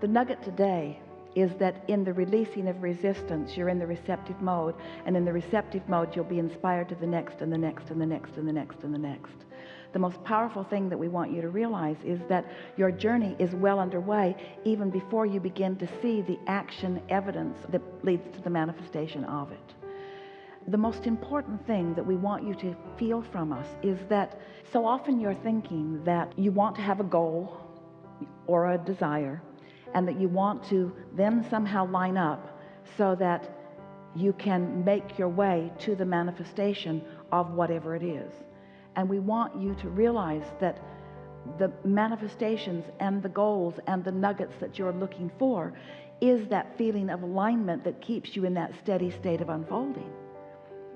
The nugget today is that in the releasing of resistance, you're in the receptive mode. And in the receptive mode, you'll be inspired to the next and the next and the next and the next and the next. The most powerful thing that we want you to realize is that your journey is well underway even before you begin to see the action evidence that leads to the manifestation of it. The most important thing that we want you to feel from us is that so often you're thinking that you want to have a goal or a desire and that you want to then somehow line up so that you can make your way to the manifestation of whatever it is. And we want you to realize that the manifestations and the goals and the nuggets that you're looking for is that feeling of alignment that keeps you in that steady state of unfolding.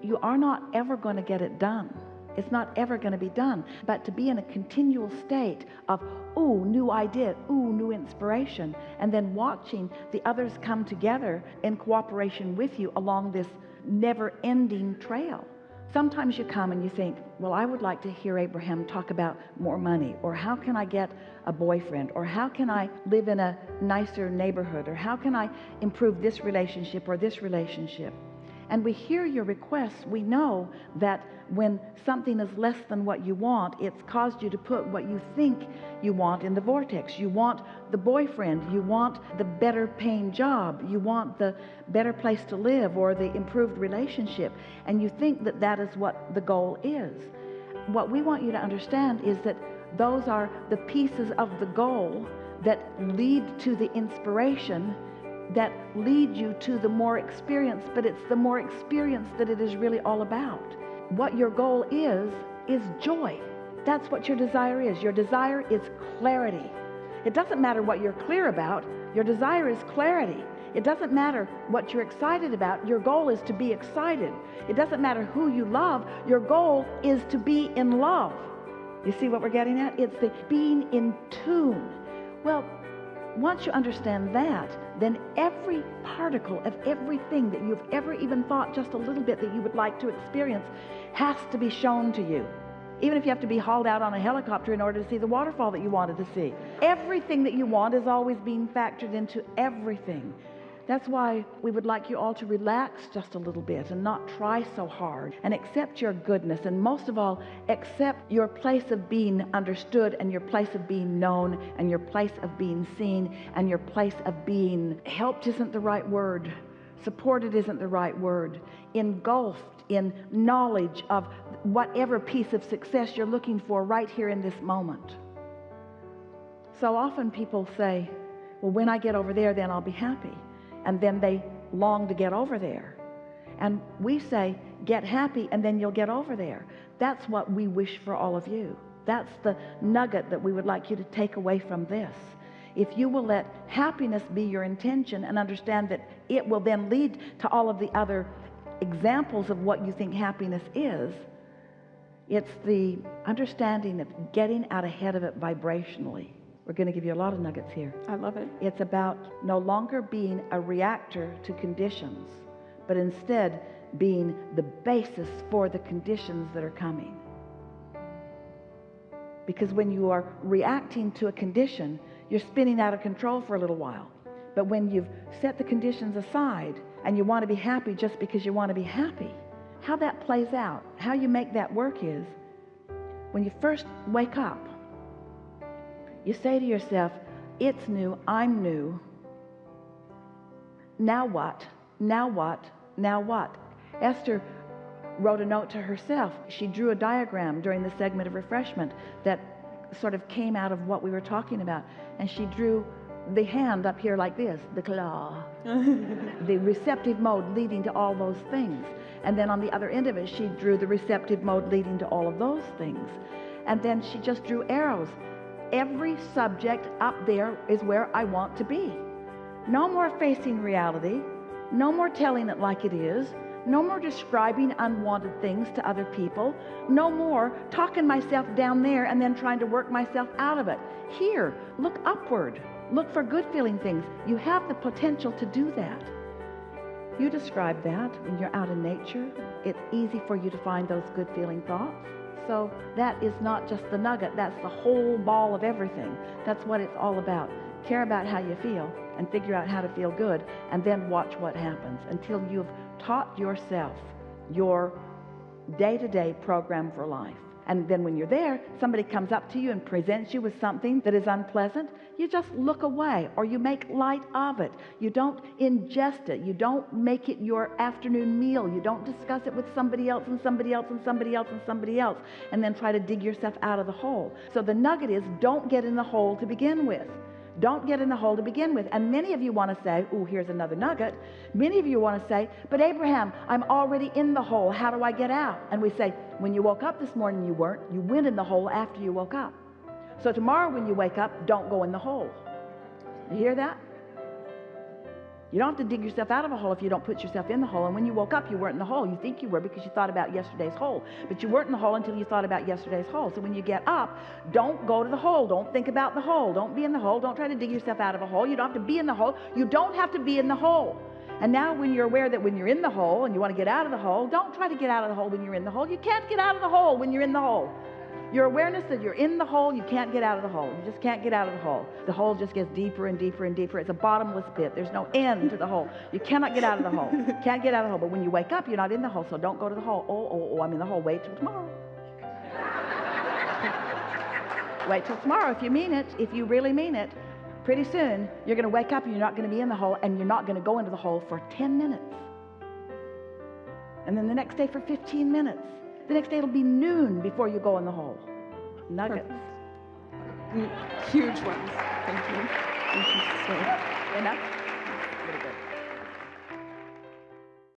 You are not ever going to get it done it's not ever going to be done. But to be in a continual state of, ooh, new idea, ooh, new inspiration, and then watching the others come together in cooperation with you along this never ending trail. Sometimes you come and you think, well, I would like to hear Abraham talk about more money, or how can I get a boyfriend, or how can I live in a nicer neighborhood, or how can I improve this relationship or this relationship and we hear your requests, we know that when something is less than what you want, it's caused you to put what you think you want in the vortex. You want the boyfriend, you want the better paying job, you want the better place to live or the improved relationship, and you think that that is what the goal is. What we want you to understand is that those are the pieces of the goal that lead to the inspiration that lead you to the more experience, but it's the more experience that it is really all about. What your goal is, is joy. That's what your desire is. Your desire is clarity. It doesn't matter what you're clear about, your desire is clarity. It doesn't matter what you're excited about, your goal is to be excited. It doesn't matter who you love, your goal is to be in love. You see what we're getting at? It's the being in tune. Well, once you understand that, then every particle of everything that you've ever even thought just a little bit that you would like to experience has to be shown to you. Even if you have to be hauled out on a helicopter in order to see the waterfall that you wanted to see. Everything that you want is always being factored into everything. That's why we would like you all to relax just a little bit and not try so hard and accept your goodness. And most of all, accept your place of being understood and your place of being known and your place of being seen and your place of being helped isn't the right word. Supported isn't the right word. Engulfed in knowledge of whatever piece of success you're looking for right here in this moment. So often people say, well, when I get over there, then I'll be happy and then they long to get over there. And we say, get happy and then you'll get over there. That's what we wish for all of you. That's the nugget that we would like you to take away from this. If you will let happiness be your intention and understand that it will then lead to all of the other examples of what you think happiness is, it's the understanding of getting out ahead of it vibrationally. We're going to give you a lot of nuggets here. I love it. It's about no longer being a reactor to conditions, but instead being the basis for the conditions that are coming. Because when you are reacting to a condition, you're spinning out of control for a little while. But when you've set the conditions aside and you want to be happy just because you want to be happy, how that plays out, how you make that work is when you first wake up, you say to yourself, it's new, I'm new. Now what? Now what? Now what? Esther wrote a note to herself. She drew a diagram during the segment of refreshment that sort of came out of what we were talking about. And she drew the hand up here like this, the claw, the receptive mode leading to all those things. And then on the other end of it, she drew the receptive mode leading to all of those things. And then she just drew arrows every subject up there is where I want to be. No more facing reality. No more telling it like it is. No more describing unwanted things to other people. No more talking myself down there and then trying to work myself out of it. Here, look upward. Look for good feeling things. You have the potential to do that. You describe that when you're out in nature. It's easy for you to find those good feeling thoughts. So that is not just the nugget, that's the whole ball of everything. That's what it's all about. care about how you feel and figure out how to feel good and then watch what happens until you've taught yourself your day-to-day program for life and then when you're there somebody comes up to you and presents you with something that is unpleasant you just look away or you make light of it. You don't ingest it. You don't make it your afternoon meal. You don't discuss it with somebody else and somebody else and somebody else and somebody else and then try to dig yourself out of the hole. So the nugget is don't get in the hole to begin with don't get in the hole to begin with. And many of you want to say oh here's another nugget. Many of you want to say but Abraham I'm already in the hole. How do I get out? And we say when you woke up this morning you weren't. You went in the hole after you woke up. So tomorrow when you wake up don't go in the hole. You hear that you don't have to dig yourself out of a hole if you don't put yourself in the hole. And when you woke up you weren't in the hole. You think you were because you thought about yesterday's hole. But you weren't in the hole until you thought about yesterday's hole. So when you get up don't go to the hole. Don't think about the hole. Don't be in the hole. Don't try to dig yourself out of a hole. You don't have to be in the hole. You don't have to be in the hole. And now when you're aware that when you're in the hole and you want to get out of the hole don't try to get out of the hole when you're in the hole. You can't get out of the hole when you're in the hole your awareness that you're in the hole you can't get out of the hole. You just can't get out of the hole. The hole just gets deeper and deeper and deeper. It's a bottomless pit. There's no end to the hole. You cannot get out of the hole. Can't get out of the hole. But when you wake up you're not in the hole so don't go to the hole. Oh oh oh I'm in the hole. Wait till tomorrow. Wait till tomorrow if you mean it. If you really mean it pretty soon you're going to wake up and you're not going to be in the hole and you're not going to go into the hole for 10 minutes. And then the next day for 15 minutes the next day it'll be noon before you go in the hole. Nuggets. Perfect. Mm, huge ones. Thank you. Thank you so Enough?